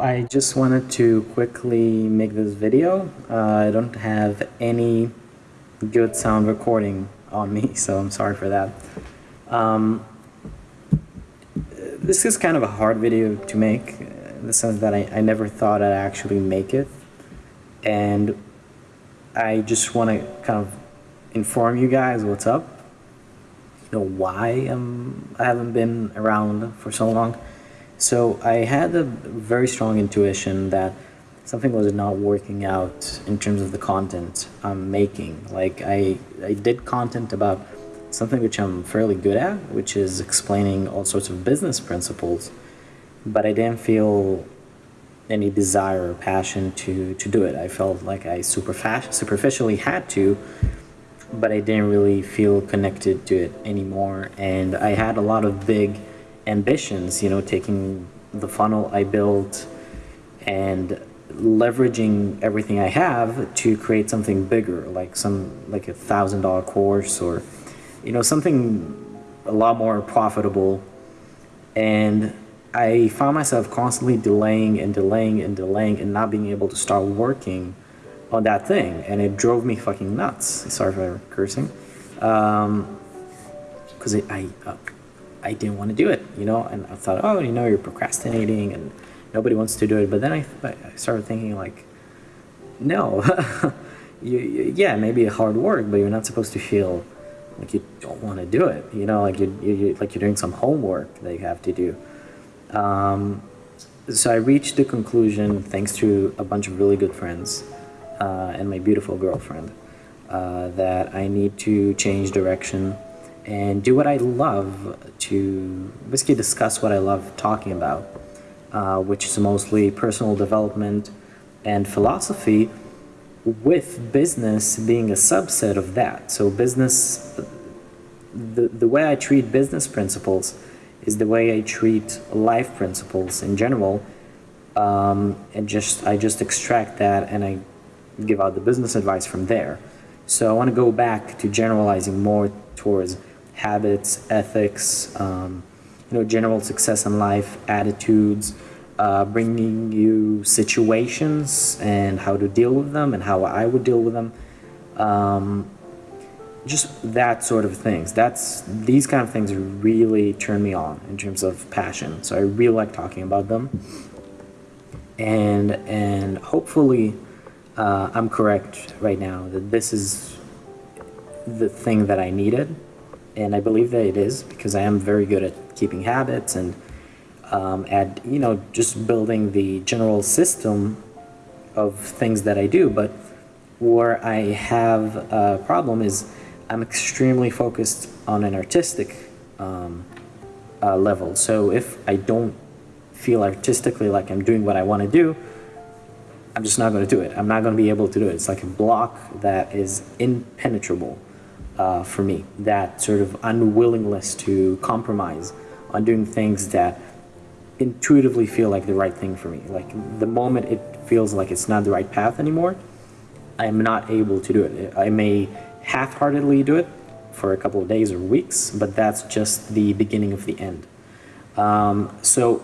I just wanted to quickly make this video. Uh, I don't have any good sound recording on me, so I'm sorry for that. Um, this is kind of a hard video to make, in the sense that I, I never thought I'd actually make it. And I just want to kind of inform you guys what's up, you know, why um, I haven't been around for so long. So I had a very strong intuition that something was not working out in terms of the content I'm making. Like I, I did content about something which I'm fairly good at, which is explaining all sorts of business principles, but I didn't feel any desire or passion to, to do it. I felt like I superficially had to, but I didn't really feel connected to it anymore. And I had a lot of big ambitions, you know, taking the funnel I built and leveraging everything I have to create something bigger, like some like a thousand dollar course or you know something a lot more profitable. And I found myself constantly delaying and delaying and delaying and not being able to start working on that thing, and it drove me fucking nuts. Sorry for cursing, because um, I. Uh, I didn't want to do it, you know, and I thought, oh, you know, you're procrastinating and nobody wants to do it. But then I, I started thinking like, no, you, you, yeah, maybe hard work, but you're not supposed to feel like you don't want to do it, you know, like you, you like you're doing some homework that you have to do. Um, so I reached the conclusion, thanks to a bunch of really good friends uh, and my beautiful girlfriend, uh, that I need to change direction and do what I love to basically discuss what I love talking about, uh, which is mostly personal development and philosophy, with business being a subset of that. So business, the, the way I treat business principles is the way I treat life principles in general, um, and just I just extract that and I give out the business advice from there. So I want to go back to generalizing more towards habits, ethics, um, you know, general success in life, attitudes, uh, bringing you situations and how to deal with them and how I would deal with them. Um, just that sort of things. That's these kind of things really turn me on in terms of passion. So I really like talking about them. And and hopefully uh, I'm correct right now that this is the thing that I needed and I believe that it is because I am very good at keeping habits and um, at you know just building the general system of things that I do. But where I have a problem is I'm extremely focused on an artistic um, uh, level. So if I don't feel artistically like I'm doing what I want to do, I'm just not going to do it. I'm not going to be able to do it. It's like a block that is impenetrable uh, for me, that sort of unwillingness to compromise on doing things that intuitively feel like the right thing for me. Like the moment it feels like it's not the right path anymore, I am not able to do it. I may half-heartedly do it for a couple of days or weeks, but that's just the beginning of the end. Um, so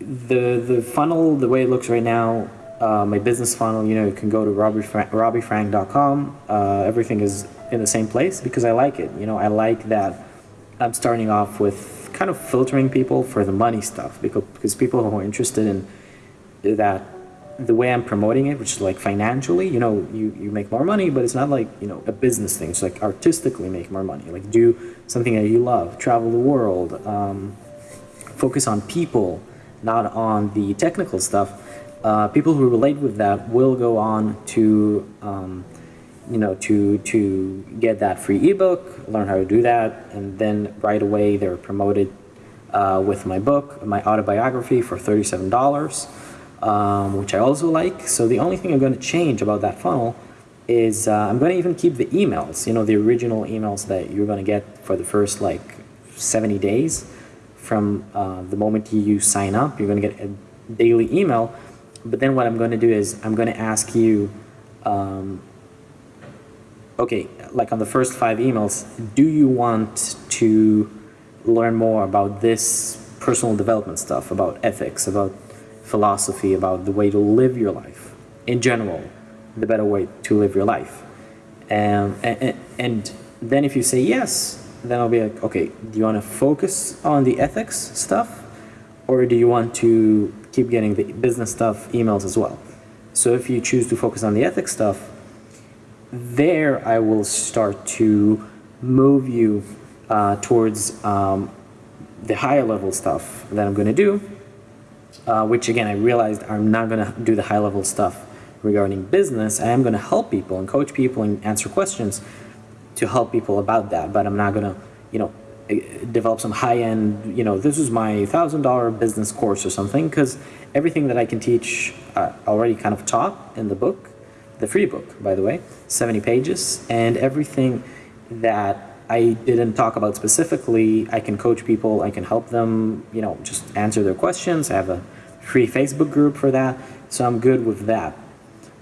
the the funnel, the way it looks right now, uh, my business funnel, you know, you can go to robbyfrank.com. Uh, everything is in the same place because I like it. You know, I like that I'm starting off with kind of filtering people for the money stuff because, because people who are interested in that the way I'm promoting it, which is like financially, you know, you, you make more money, but it's not like, you know, a business thing. It's like artistically make more money. Like do something that you love, travel the world, um, focus on people, not on the technical stuff uh, people who relate with that will go on to, um, you know, to, to get that free ebook, learn how to do that, and then right away they're promoted uh, with my book, my autobiography for $37, um, which I also like. So the only thing I'm going to change about that funnel is uh, I'm going to even keep the emails, you know, the original emails that you're going to get for the first like 70 days from uh, the moment you sign up. You're going to get a daily email but then what I'm going to do is I'm going to ask you, um, okay, like on the first five emails, do you want to learn more about this personal development stuff, about ethics, about philosophy about the way to live your life in general, the better way to live your life. Um, and, and then if you say yes, then I'll be like, okay, do you want to focus on the ethics stuff or do you want to keep getting the business stuff emails as well? So if you choose to focus on the ethics stuff, there I will start to move you uh, towards um, the higher level stuff that I'm going to do, uh, which again, I realized I'm not going to do the high level stuff regarding business. I am going to help people and coach people and answer questions to help people about that, but I'm not going to, you know, develop some high end, you know, this is my thousand dollar business course or something, because everything that I can teach uh, already kind of taught in the book, the free book, by the way, 70 pages, and everything that I didn't talk about specifically, I can coach people, I can help them, you know, just answer their questions. I have a free Facebook group for that, so I'm good with that.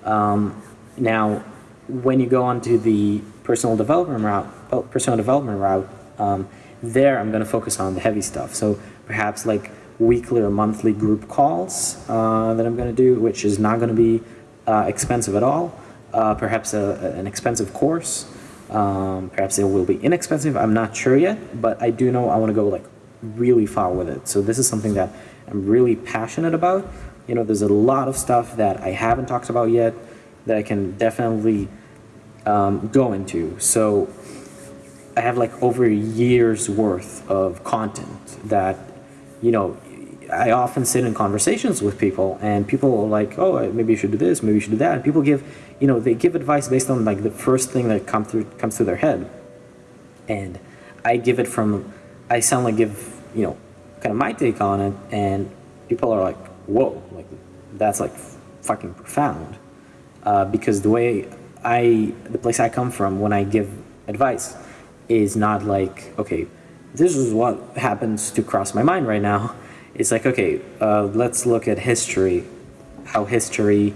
Um, now, when you go on to the personal development route, personal development route, um, there I'm going to focus on the heavy stuff. So perhaps like weekly or monthly group calls uh, that I'm going to do, which is not going to be uh, expensive at all. Uh, perhaps a, an expensive course. Um, perhaps it will be inexpensive. I'm not sure yet, but I do know I want to go like really far with it. So this is something that I'm really passionate about. You know, there's a lot of stuff that I haven't talked about yet that I can definitely um, go into. So I have like over a year's worth of content that, you know, I often sit in conversations with people and people are like, oh, maybe you should do this, maybe you should do that. And people give, you know, they give advice based on like the first thing that come through, comes through their head. And I give it from, I sound like give, you know, kind of my take on it. And people are like, whoa, like that's like fucking profound. Uh, because the way I, the place I come from when I give advice is not like, okay, this is what happens to cross my mind right now it's like, okay, uh, let's look at history, how history,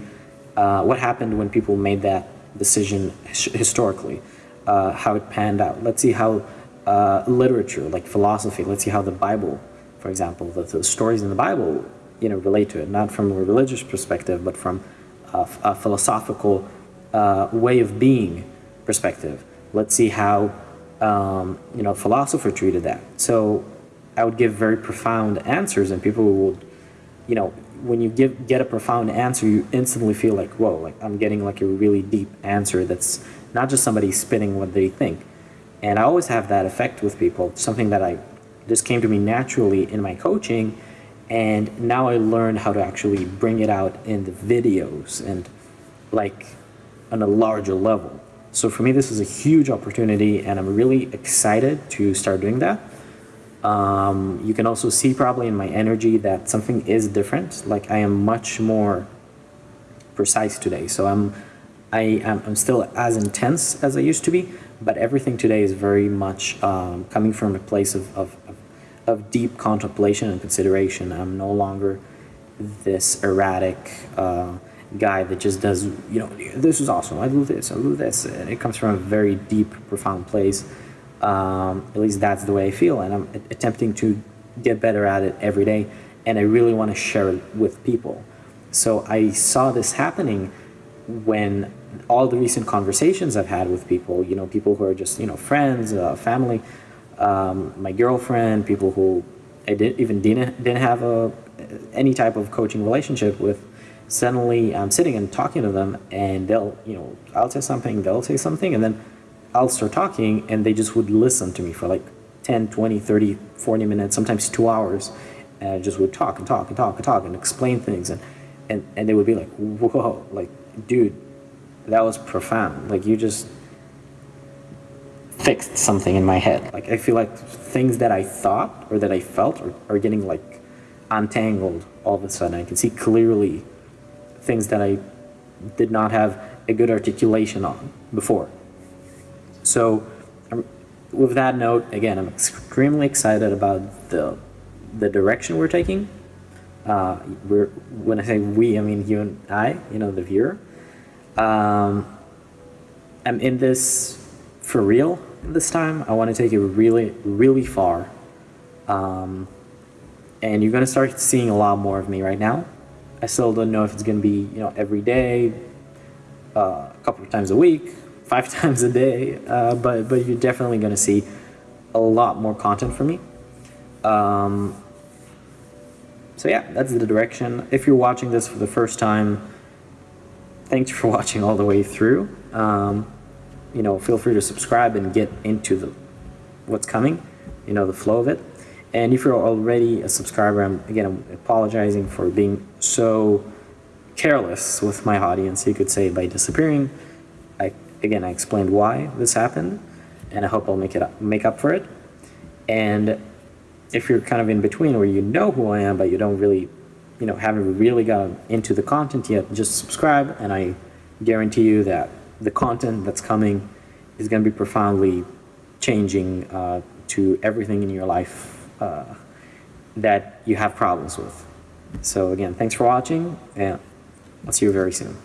uh, what happened when people made that decision historically, uh, how it panned out. Let's see how uh, literature, like philosophy, let's see how the Bible, for example, the, the, stories in the Bible, you know, relate to it, not from a religious perspective, but from a, a philosophical uh, way of being perspective. Let's see how, um, you know, philosopher treated that. So I would give very profound answers, and people would, you know, when you give get a profound answer, you instantly feel like, whoa, like I'm getting like a really deep answer that's not just somebody spitting what they think. And I always have that effect with people, something that I just came to me naturally in my coaching. And now I learned how to actually bring it out in the videos and like on a larger level. So for me, this is a huge opportunity, and I'm really excited to start doing that. Um, you can also see probably in my energy that something is different. Like I am much more precise today. So I'm, I I'm still as intense as I used to be, but everything today is very much um, coming from a place of, of, of, deep contemplation and consideration. I'm no longer this erratic uh, guy that just does, you know, this is awesome. I do this, I do this. And it comes from a very deep, profound place. Um, at least that's the way I feel, and I'm attempting to get better at it every day. And I really want to share it with people. So I saw this happening when all the recent conversations I've had with people, you know, people who are just, you know, friends, uh, family, um, my girlfriend, people who I didn't even didn't, didn't have a, any type of coaching relationship with, suddenly I'm sitting and talking to them and they'll, you know, I'll say something, they'll say something, and then I'll start talking and they just would listen to me for like 10, 20, 30, 40 minutes, sometimes two hours. And I just would talk and talk and talk and talk and explain things. And, and, and they would be like, whoa, like, dude, that was profound. Like, you just fixed something in my head. Like, I feel like things that I thought or that I felt are, are getting like untangled all of a sudden. I can see clearly things that I did not have a good articulation on before. So um, with that note, again, I'm extremely excited about the, the direction we're taking. Uh, we're, when I say we, I mean you and I, you know, the viewer. Um, I'm in this for real this time. I want to take it really, really far. Um, and you're going to start seeing a lot more of me right now. I still don't know if it's going to be, you know, every day, uh, a couple of times a week, five times a day, uh, but but you're definitely going to see a lot more content from me. Um, so yeah, that's the direction. If you're watching this for the first time, thanks for watching all the way through. Um, you know, feel free to subscribe and get into the what's coming, you know, the flow of it. And if you're already a subscriber, I'm again I'm apologizing for being so careless with my audience. You could say by disappearing. I again I explained why this happened, and I hope I'll make it up, make up for it. And if you're kind of in between where you know who I am but you don't really, you know, haven't really gotten into the content yet, just subscribe, and I guarantee you that the content that's coming is going to be profoundly changing uh, to everything in your life uh, that you have problems with. So again, thanks for watching, and I'll see you very soon.